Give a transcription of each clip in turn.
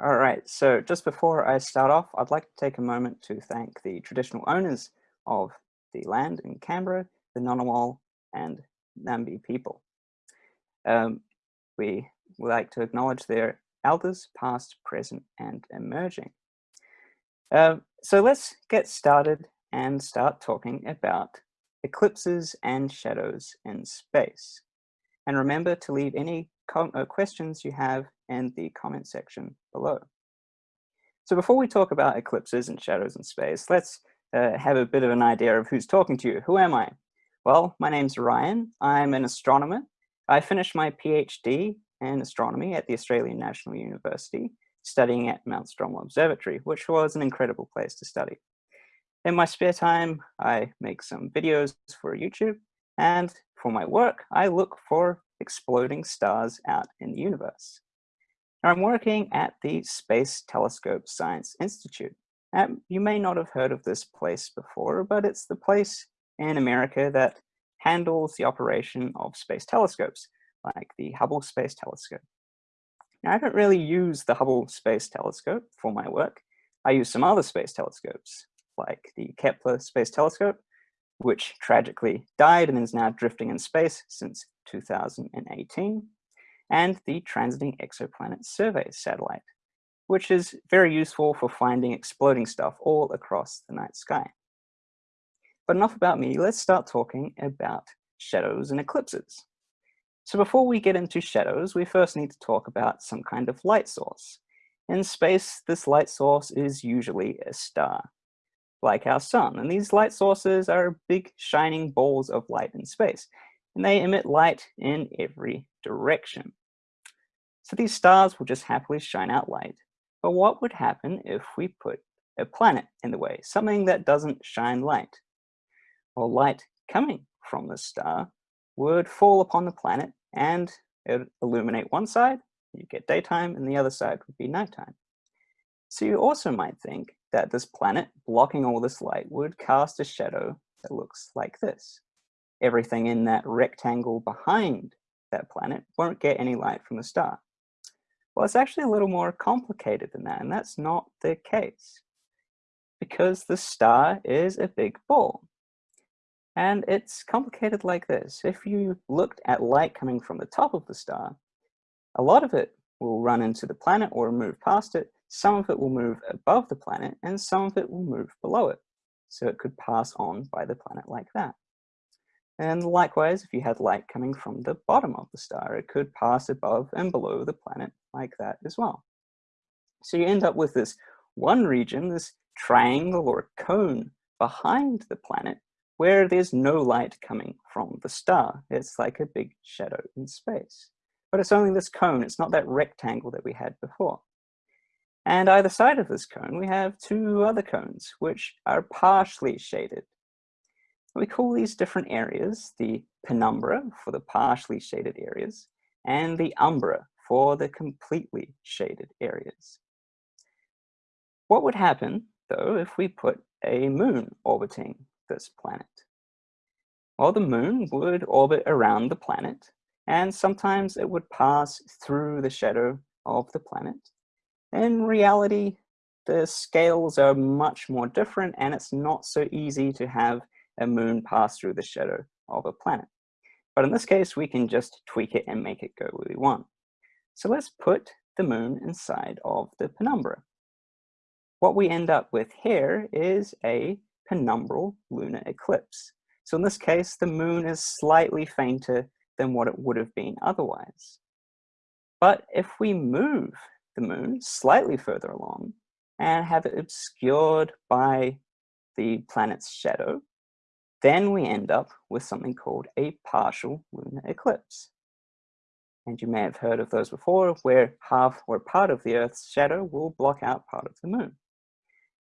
All right, so just before I start off, I'd like to take a moment to thank the traditional owners of the land in Canberra, the Ngunnawal and Ngambri people. Um, we would like to acknowledge their elders, past, present, and emerging. Uh, so let's get started and start talking about eclipses and shadows in space. And remember to leave any uh, questions you have in the comment section below. So before we talk about eclipses and shadows in space, let's uh, have a bit of an idea of who's talking to you. Who am I? Well, my name's Ryan. I'm an astronomer. I finished my PhD in astronomy at the Australian National University, studying at Mount Stromlo Observatory, which was an incredible place to study. In my spare time, I make some videos for YouTube, and for my work, I look for exploding stars out in the universe. I'm working at the Space Telescope Science Institute. Um, you may not have heard of this place before, but it's the place in America that handles the operation of space telescopes, like the Hubble Space Telescope. Now, I don't really use the Hubble Space Telescope for my work. I use some other space telescopes, like the Kepler Space Telescope, which tragically died and is now drifting in space since 2018, and the Transiting Exoplanet Survey satellite, which is very useful for finding exploding stuff all across the night sky. But enough about me, let's start talking about shadows and eclipses. So before we get into shadows, we first need to talk about some kind of light source. In space, this light source is usually a star like our sun. And these light sources are big shining balls of light in space, and they emit light in every direction. So these stars will just happily shine out light. But what would happen if we put a planet in the way, something that doesn't shine light? Well, light coming from the star would fall upon the planet and it would illuminate one side, you get daytime, and the other side would be nighttime. So you also might think that this planet blocking all this light would cast a shadow that looks like this. Everything in that rectangle behind that planet won't get any light from the star. Well, it's actually a little more complicated than that, and that's not the case. Because the star is a big ball. And it's complicated like this. If you looked at light coming from the top of the star, a lot of it will run into the planet or move past it, some of it will move above the planet and some of it will move below it. So it could pass on by the planet like that. And likewise, if you had light coming from the bottom of the star, it could pass above and below the planet like that as well. So you end up with this one region, this triangle or cone behind the planet, where there's no light coming from the star. It's like a big shadow in space. But it's only this cone, it's not that rectangle that we had before. And either side of this cone, we have two other cones, which are partially shaded. We call these different areas the penumbra for the partially shaded areas, and the umbra for the completely shaded areas. What would happen, though, if we put a moon orbiting this planet? Well, the moon would orbit around the planet, and sometimes it would pass through the shadow of the planet, in reality, the scales are much more different and it's not so easy to have a moon pass through the shadow of a planet. But in this case, we can just tweak it and make it go where we want. So let's put the moon inside of the penumbra. What we end up with here is a penumbral lunar eclipse. So in this case, the moon is slightly fainter than what it would have been otherwise. But if we move the moon slightly further along and have it obscured by the planet's shadow, then we end up with something called a partial lunar eclipse. And you may have heard of those before, where half or part of the Earth's shadow will block out part of the moon.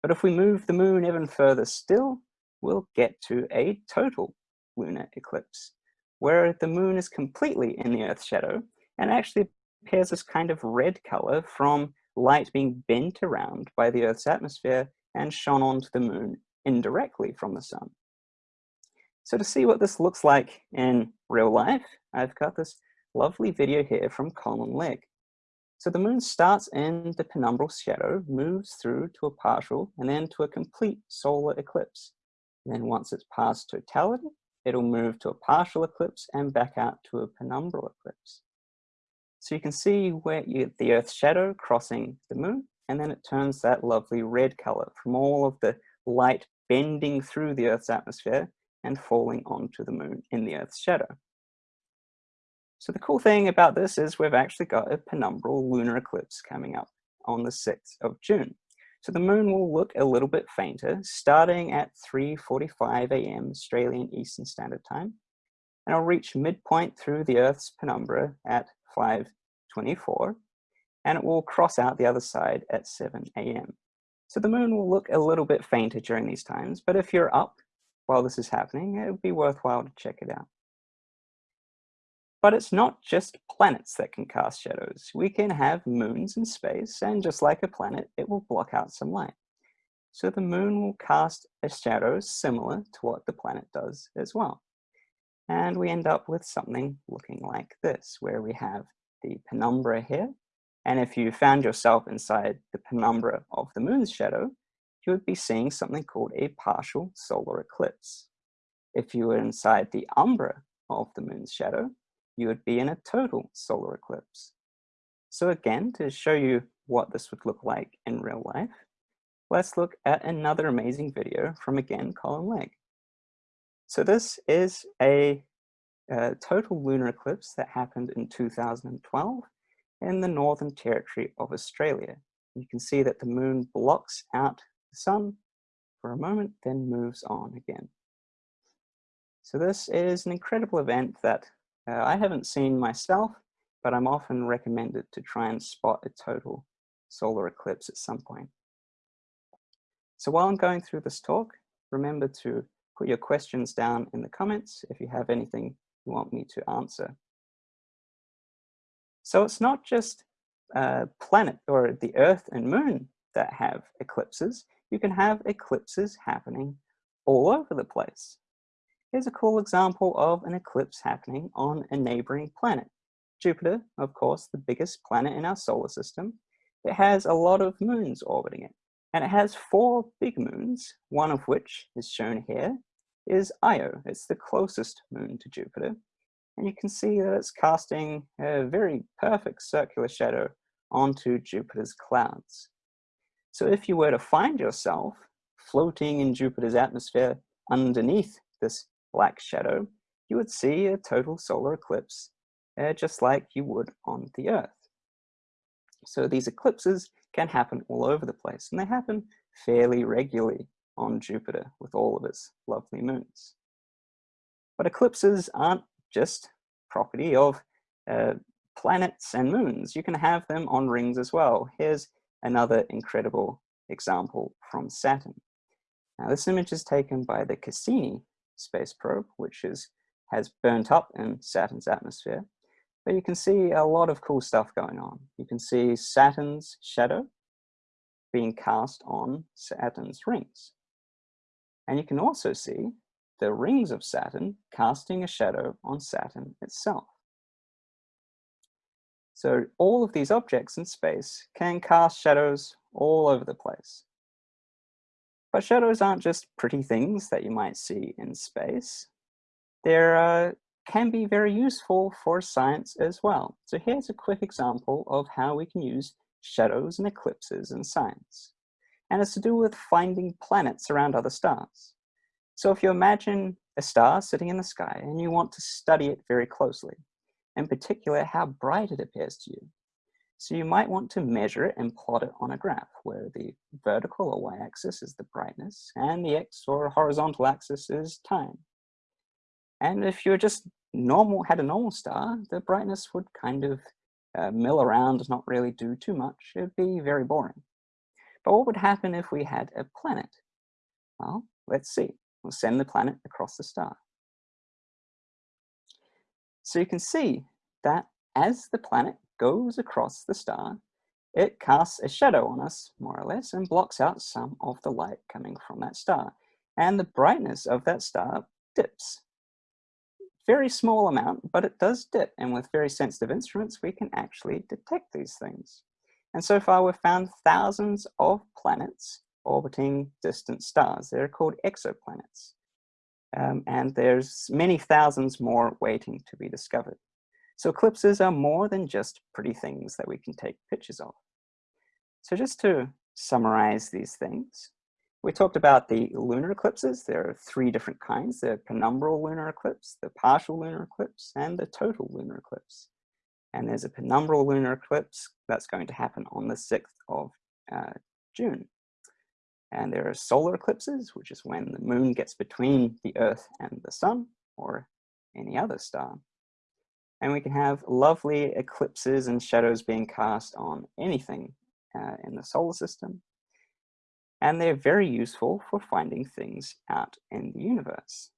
But if we move the moon even further still, we'll get to a total lunar eclipse, where the moon is completely in the Earth's shadow and actually appears this kind of red color from light being bent around by the Earth's atmosphere and shone onto the moon indirectly from the sun. So to see what this looks like in real life, I've got this lovely video here from Colin Legg. So the moon starts in the penumbral shadow, moves through to a partial, and then to a complete solar eclipse. And then once it's past totality, it'll move to a partial eclipse and back out to a penumbral eclipse. So you can see where you, the Earth's shadow crossing the moon, and then it turns that lovely red color from all of the light bending through the Earth's atmosphere and falling onto the moon in the Earth's shadow. So the cool thing about this is we've actually got a penumbral lunar eclipse coming up on the 6th of June. So the moon will look a little bit fainter, starting at 3.45 a.m. Australian Eastern Standard Time, and it'll reach midpoint through the Earth's penumbra at 5.24, and it will cross out the other side at 7 a.m. So the moon will look a little bit fainter during these times, but if you're up while this is happening, it would be worthwhile to check it out. But it's not just planets that can cast shadows. We can have moons in space, and just like a planet, it will block out some light. So the moon will cast a shadow similar to what the planet does as well. And we end up with something looking like this, where we have the penumbra here. And if you found yourself inside the penumbra of the moon's shadow, you would be seeing something called a partial solar eclipse. If you were inside the umbra of the moon's shadow, you would be in a total solar eclipse. So again, to show you what this would look like in real life, let's look at another amazing video from again Colin Legg. So this is a, a total lunar eclipse that happened in 2012 in the Northern Territory of Australia. You can see that the moon blocks out the sun for a moment, then moves on again. So this is an incredible event that uh, I haven't seen myself, but I'm often recommended to try and spot a total solar eclipse at some point. So while I'm going through this talk, remember to put your questions down in the comments if you have anything you want me to answer. So it's not just uh, planet or the Earth and Moon that have eclipses. You can have eclipses happening all over the place. Here's a cool example of an eclipse happening on a neighboring planet. Jupiter, of course, the biggest planet in our solar system. It has a lot of moons orbiting it, and it has four big moons, one of which is shown here, is Io. It's the closest moon to Jupiter, and you can see that it's casting a very perfect circular shadow onto Jupiter's clouds. So if you were to find yourself floating in Jupiter's atmosphere underneath this black shadow, you would see a total solar eclipse, uh, just like you would on the Earth. So these eclipses can happen all over the place, and they happen fairly regularly on Jupiter with all of its lovely moons. But eclipses aren't just property of uh, planets and moons. You can have them on rings as well. Here's another incredible example from Saturn. Now this image is taken by the Cassini space probe, which is has burnt up in Saturn's atmosphere. But you can see a lot of cool stuff going on. You can see Saturn's shadow being cast on Saturn's rings. And you can also see the rings of Saturn casting a shadow on Saturn itself. So all of these objects in space can cast shadows all over the place. But shadows aren't just pretty things that you might see in space. They uh, can be very useful for science as well. So here's a quick example of how we can use shadows and eclipses in science. And it's to do with finding planets around other stars. So if you imagine a star sitting in the sky and you want to study it very closely, in particular how bright it appears to you, so you might want to measure it and plot it on a graph where the vertical or y-axis is the brightness and the x or horizontal axis is time. And if you're just normal, had a normal star, the brightness would kind of uh, mill around, not really do too much. It'd be very boring. But what would happen if we had a planet? Well, let's see. We'll send the planet across the star. So you can see that as the planet goes across the star, it casts a shadow on us, more or less, and blocks out some of the light coming from that star. And the brightness of that star dips very small amount, but it does dip. And with very sensitive instruments, we can actually detect these things. And so far we've found thousands of planets orbiting distant stars. They're called exoplanets. Um, and there's many thousands more waiting to be discovered. So eclipses are more than just pretty things that we can take pictures of. So just to summarize these things, we talked about the lunar eclipses. There are three different kinds, the penumbral lunar eclipse, the partial lunar eclipse, and the total lunar eclipse. And there's a penumbral lunar eclipse that's going to happen on the 6th of uh, June. And there are solar eclipses, which is when the moon gets between the earth and the sun or any other star. And we can have lovely eclipses and shadows being cast on anything uh, in the solar system. And they're very useful for finding things out in the universe.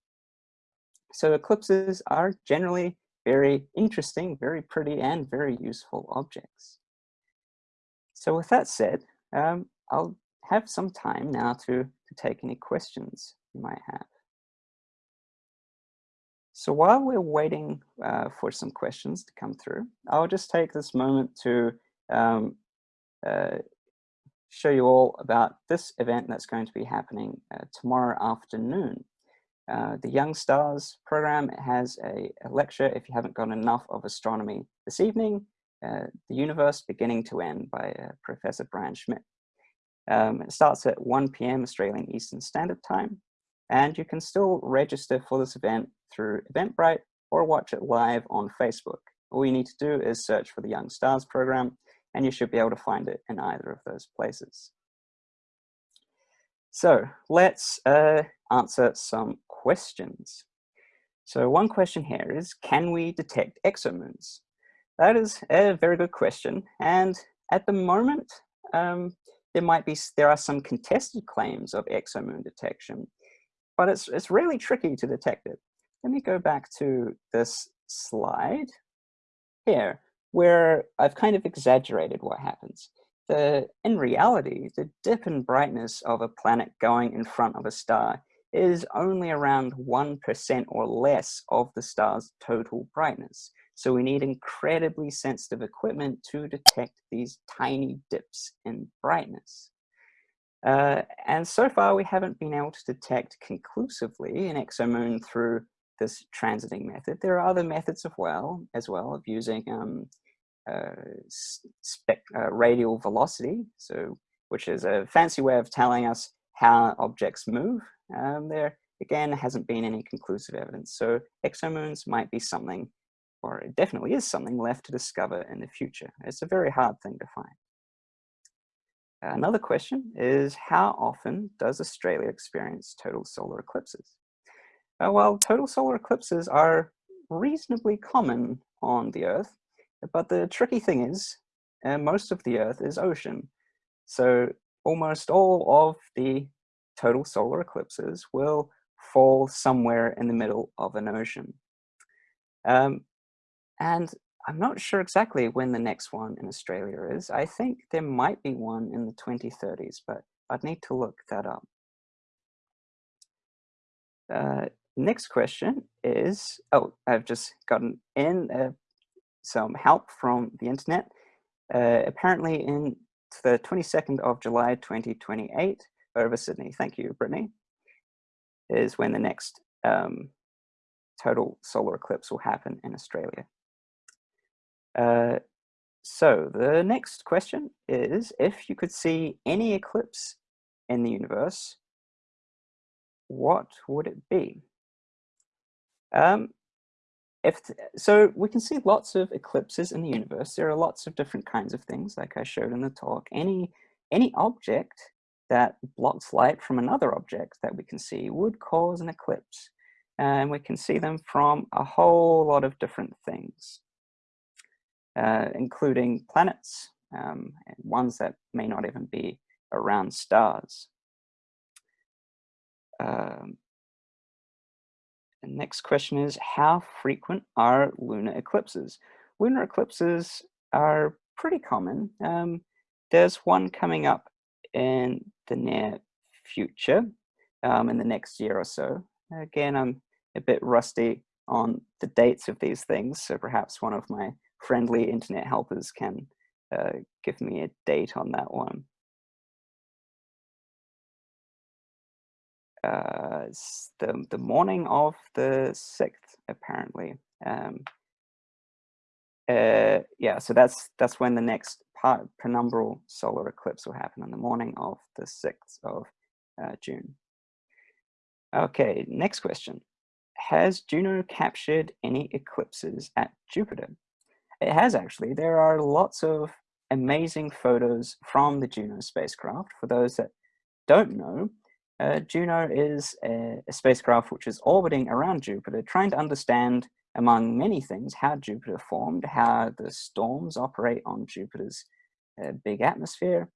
So eclipses are generally very interesting, very pretty, and very useful objects. So with that said, um, I'll have some time now to, to take any questions you might have. So while we're waiting uh, for some questions to come through, I'll just take this moment to um, uh, show you all about this event that's going to be happening uh, tomorrow afternoon. Uh, the Young Stars program has a, a, lecture, if you haven't got enough of astronomy this evening, uh, The Universe Beginning to End by uh, Professor Brian Schmidt. Um, it starts at 1 p.m. Australian Eastern Standard Time, and you can still register for this event through Eventbrite or watch it live on Facebook. All you need to do is search for the Young Stars program, and you should be able to find it in either of those places. So let's uh, answer some questions. So one question here is, can we detect exomoons? That is a very good question. And at the moment, um, there might be, there are some contested claims of exomoon detection, but it's, it's really tricky to detect it. Let me go back to this slide here, where I've kind of exaggerated what happens. The, in reality, the dip in brightness of a planet going in front of a star is only around 1% or less of the star's total brightness. So we need incredibly sensitive equipment to detect these tiny dips in brightness. Uh, and so far we haven't been able to detect conclusively an exomoon through this transiting method. There are other methods of well, as well of using um, uh, uh, radial velocity, so which is a fancy way of telling us how objects move. Um, there again hasn't been any conclusive evidence. So exomoons might be something or it definitely is something left to discover in the future. It's a very hard thing to find. Another question is how often does Australia experience total solar eclipses? Uh, well, total solar eclipses are reasonably common on the Earth, but the tricky thing is uh, most of the Earth is ocean. So almost all of the total solar eclipses will fall somewhere in the middle of an ocean. Um, and I'm not sure exactly when the next one in Australia is. I think there might be one in the 2030s, but I'd need to look that up. Uh, next question is, oh, I've just gotten in uh, some help from the internet. Uh, apparently in the 22nd of July 2028 over Sydney, thank you Brittany, is when the next um, total solar eclipse will happen in Australia. Uh, so the next question is, if you could see any eclipse in the universe, what would it be? Um, if so we can see lots of eclipses in the universe. There are lots of different kinds of things, like I showed in the talk. Any, any object that blocks light from another object that we can see would cause an eclipse. And we can see them from a whole lot of different things uh, including planets, um, and ones that may not even be around stars. Um, next question is, how frequent are lunar eclipses? Lunar eclipses are pretty common. Um, there's one coming up in the near future, um, in the next year or so. Again, I'm a bit rusty on the dates of these things. So perhaps one of my friendly internet helpers can uh, give me a date on that one. Uh, the, the morning of the 6th, apparently. Um, uh, yeah, so that's that's when the next part, penumbral solar eclipse will happen on the morning of the 6th of uh, June. Okay, next question. Has Juno captured any eclipses at Jupiter? It has actually. There are lots of amazing photos from the Juno spacecraft. For those that don't know, uh, Juno is a, a, spacecraft which is orbiting around Jupiter, trying to understand, among many things, how Jupiter formed, how the storms operate on Jupiter's uh, big atmosphere,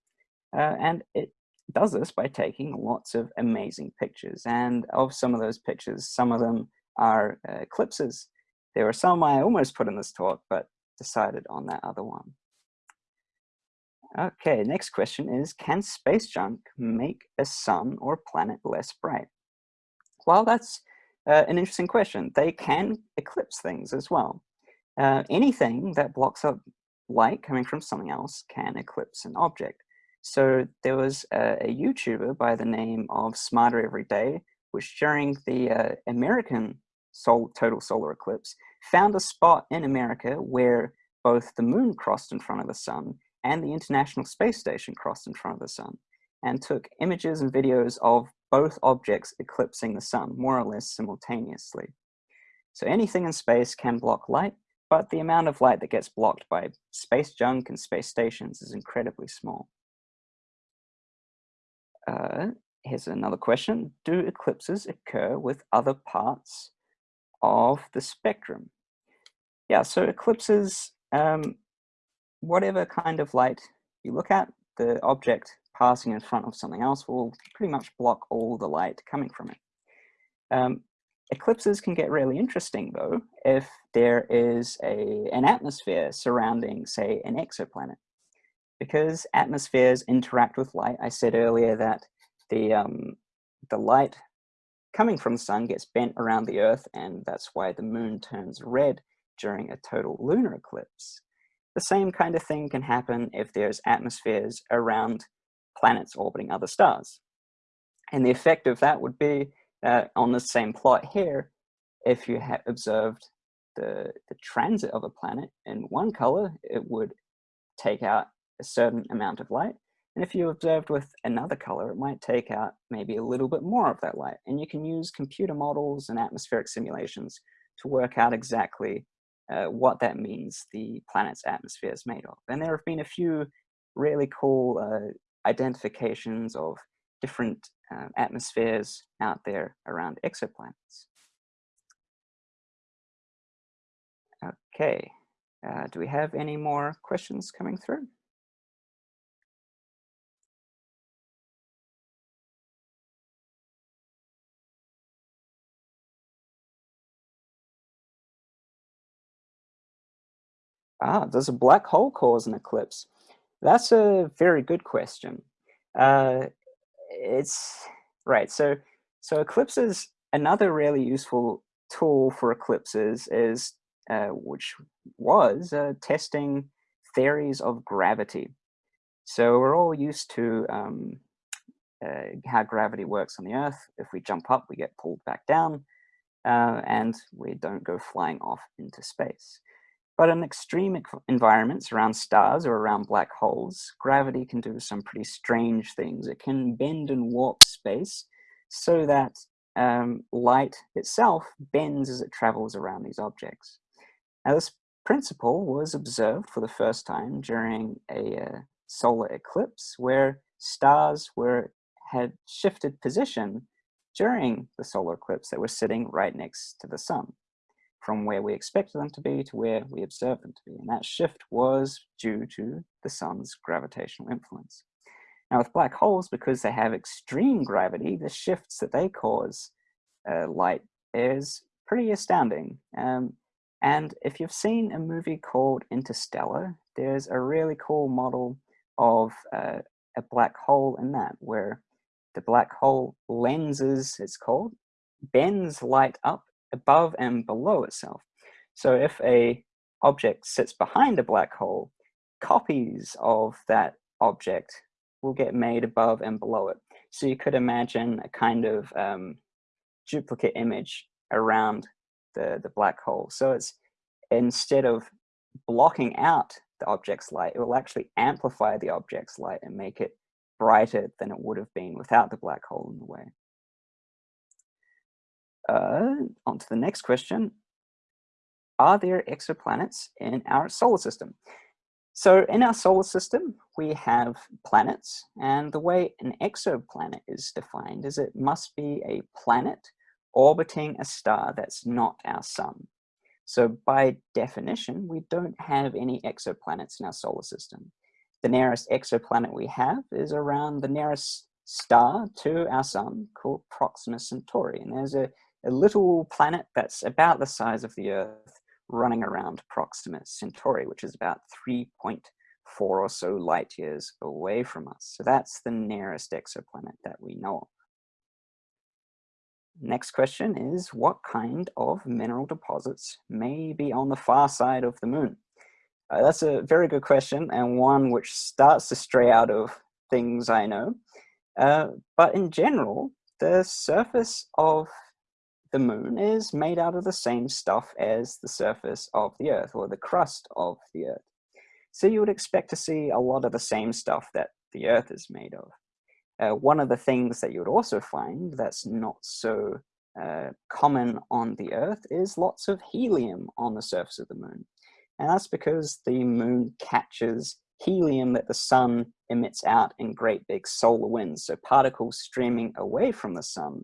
uh, and it does this by taking lots of amazing pictures. And of some of those pictures, some of them are uh, eclipses. There were some I almost put in this talk, but decided on that other one. Okay, next question is, can space junk make a sun or planet less bright? Well, that's uh, an interesting question. They can eclipse things as well. Uh, anything that blocks up light coming from something else can eclipse an object. So there was a, a YouTuber by the name of Smarter Every Day, which during the uh, American sol total solar eclipse, found a spot in America where both the moon crossed in front of the sun and the International Space Station crossed in front of the sun and took images and videos of both objects eclipsing the sun more or less simultaneously. So anything in space can block light, but the amount of light that gets blocked by space junk and space stations is incredibly small. Uh, here's another question. Do eclipses occur with other parts of the spectrum? Yeah, so eclipses um, whatever kind of light you look at, the object passing in front of something else will pretty much block all the light coming from it. Um, eclipses can get really interesting though if there is a, an atmosphere surrounding, say, an exoplanet. Because atmospheres interact with light, I said earlier that the, um, the light coming from the sun gets bent around the earth and that's why the moon turns red during a total lunar eclipse. The same kind of thing can happen if there's atmospheres around planets orbiting other stars. And the effect of that would be uh, on the same plot here, if you had observed the, the transit of a planet in one color, it would take out a certain amount of light. And if you observed with another color, it might take out maybe a little bit more of that light. And you can use computer models and atmospheric simulations to work out exactly uh, what that means the planet's atmosphere is made of. And there have been a few really cool uh, identifications of different um, atmospheres out there around exoplanets. Okay, uh, do we have any more questions coming through? Ah, does a black hole cause an eclipse? That's a very good question. Uh, it's right. So, so eclipses. Another really useful tool for eclipses is, uh, which was uh, testing theories of gravity. So we're all used to um, uh, how gravity works on the Earth. If we jump up, we get pulled back down, uh, and we don't go flying off into space. But in extreme environments around stars or around black holes, gravity can do some pretty strange things. It can bend and warp space so that um, light itself bends as it travels around these objects. Now this principle was observed for the first time during a uh, solar eclipse where stars were had shifted position during the solar eclipse that were sitting right next to the sun from where we expected them to be to where we observed them to be. And that shift was due to the sun's gravitational influence. Now with black holes, because they have extreme gravity, the shifts that they cause uh, light is pretty astounding. Um, and if you've seen a movie called Interstellar, there's a really cool model of uh, a black hole in that, where the black hole lenses, it's called, bends light up above and below itself. So if a object sits behind a black hole, copies of that object will get made above and below it. So you could imagine a kind of um, duplicate image around the, the black hole. So it's instead of blocking out the object's light, it will actually amplify the object's light and make it brighter than it would have been without the black hole in the way. Uh, on to the next question. Are there exoplanets in our solar system? So in our solar system, we have planets, and the way an exoplanet is defined is it must be a planet orbiting a star that's not our sun. So by definition, we don't have any exoplanets in our solar system. The nearest exoplanet we have is around the nearest star to our sun called Proxima Centauri. And there's a, a little planet that's about the size of the Earth running around Proxima Centauri, which is about 3.4 or so light years away from us. So that's the nearest exoplanet that we know of. Next question is, what kind of mineral deposits may be on the far side of the moon? Uh, that's a very good question and one which starts to stray out of things I know. Uh, but in general, the surface of the moon is made out of the same stuff as the surface of the earth or the crust of the earth. So you would expect to see a lot of the same stuff that the earth is made of. Uh, one of the things that you would also find that's not so uh, common on the Earth is lots of helium on the surface of the moon. And that's because the moon catches helium that the sun emits out in great big solar winds. So particles streaming away from the sun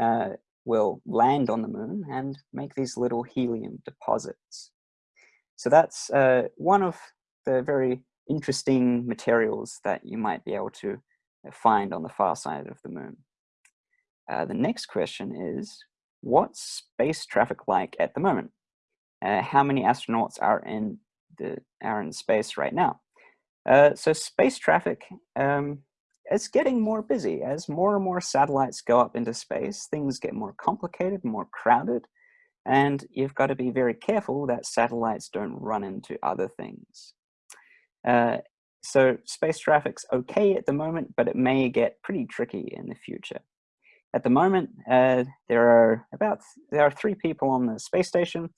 uh, will land on the moon and make these little helium deposits. So that's uh, one of the very interesting materials that you might be able to find on the far side of the moon. Uh, the next question is, what's space traffic like at the moment? Uh, how many astronauts are in the are in space right now? Uh, so space traffic um, is getting more busy as more and more satellites go up into space. Things get more complicated, more crowded, and you've got to be very careful that satellites don't run into other things. Uh, so space traffic's okay at the moment, but it may get pretty tricky in the future. At the moment, uh, there are about there are three people on the space station,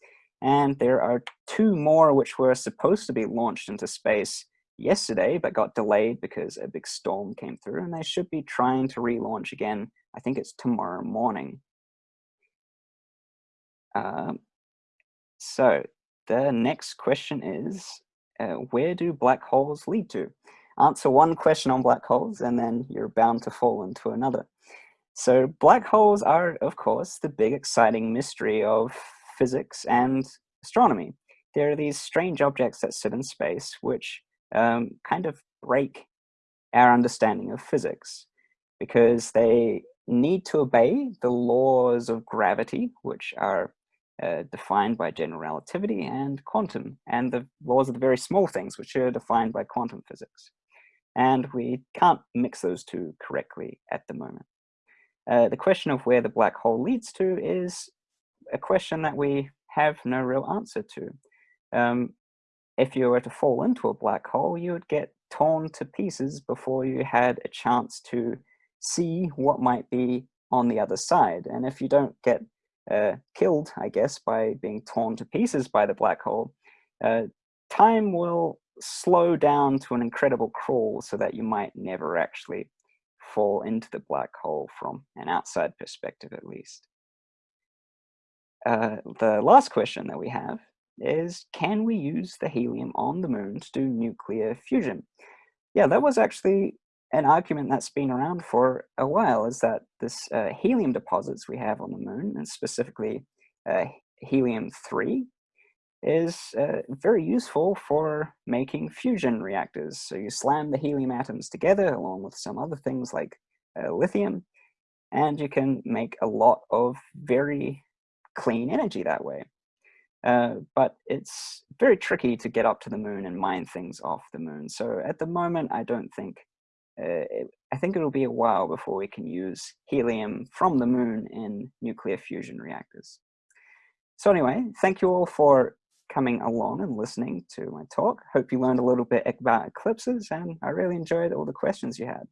and there are two more which were supposed to be launched into space yesterday, but got delayed because a big storm came through, and they should be trying to relaunch again. I think it's tomorrow morning. Um, so the next question is, uh, where do black holes lead to? Answer one question on black holes and then you're bound to fall into another. So black holes are, of course, the big exciting mystery of physics and astronomy. There are these strange objects that sit in space which um, kind of break our understanding of physics because they need to obey the laws of gravity, which are uh, defined by general relativity and quantum, and the laws of the very small things, which are defined by quantum physics. And we can't mix those two correctly at the moment. Uh, the question of where the black hole leads to is a question that we have no real answer to. Um, if you were to fall into a black hole, you would get torn to pieces before you had a chance to see what might be on the other side. And if you don't get uh, killed, I guess, by being torn to pieces by the black hole, uh, time will slow down to an incredible crawl so that you might never actually fall into the black hole from an outside perspective at least. Uh, the last question that we have is, can we use the helium on the moon to do nuclear fusion? Yeah, that was actually an argument that's been around for a while is that this uh, helium deposits we have on the moon, and specifically uh, helium-3, is uh, very useful for making fusion reactors. So you slam the helium atoms together along with some other things like uh, lithium, and you can make a lot of very clean energy that way. Uh, but it's very tricky to get up to the moon and mine things off the moon. So at the moment, I don't think uh, it, I think it'll be a while before we can use helium from the moon in nuclear fusion reactors. So anyway, thank you all for coming along and listening to my talk. Hope you learned a little bit about eclipses and I really enjoyed all the questions you had.